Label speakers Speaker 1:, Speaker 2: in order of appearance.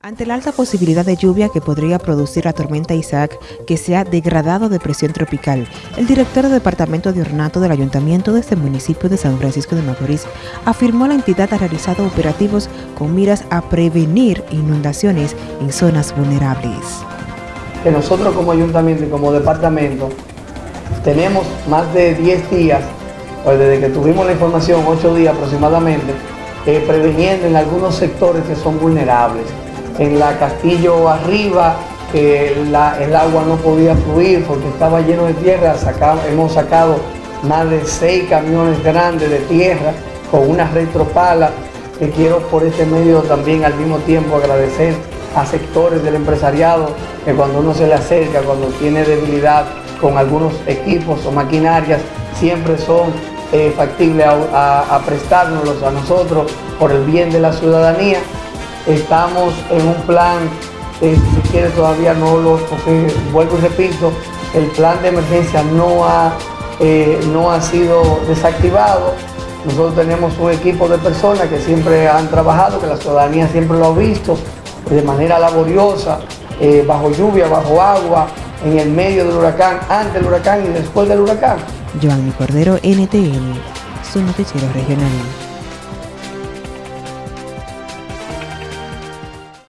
Speaker 1: Ante la alta posibilidad de lluvia que podría producir la tormenta Isaac, que se ha degradado de presión tropical, el director del Departamento de Ornato del Ayuntamiento de este municipio de San Francisco de Macorís afirmó la entidad ha realizado operativos con miras a prevenir inundaciones en zonas vulnerables.
Speaker 2: Que nosotros como ayuntamiento y como departamento tenemos más de 10 días, pues desde que tuvimos la información, 8 días aproximadamente, eh, preveniendo en algunos sectores que son vulnerables en la Castillo arriba, que el agua no podía fluir porque estaba lleno de tierra, hemos sacado más de seis camiones grandes de tierra con una retropala que quiero por este medio también al mismo tiempo agradecer a sectores del empresariado que cuando uno se le acerca, cuando tiene debilidad con algunos equipos o maquinarias, siempre son eh, factibles a, a prestárnoslos a nosotros por el bien de la ciudadanía Estamos en un plan, eh, si quiere todavía no lo, porque vuelvo y repito, el plan de emergencia no ha, eh, no ha sido desactivado. Nosotros tenemos un equipo de personas que siempre han trabajado, que la ciudadanía siempre lo ha visto de manera laboriosa, eh, bajo lluvia, bajo agua, en el medio del huracán, antes del huracán y después del huracán.
Speaker 1: Joanny Cordero, NTN, su noticiero regional.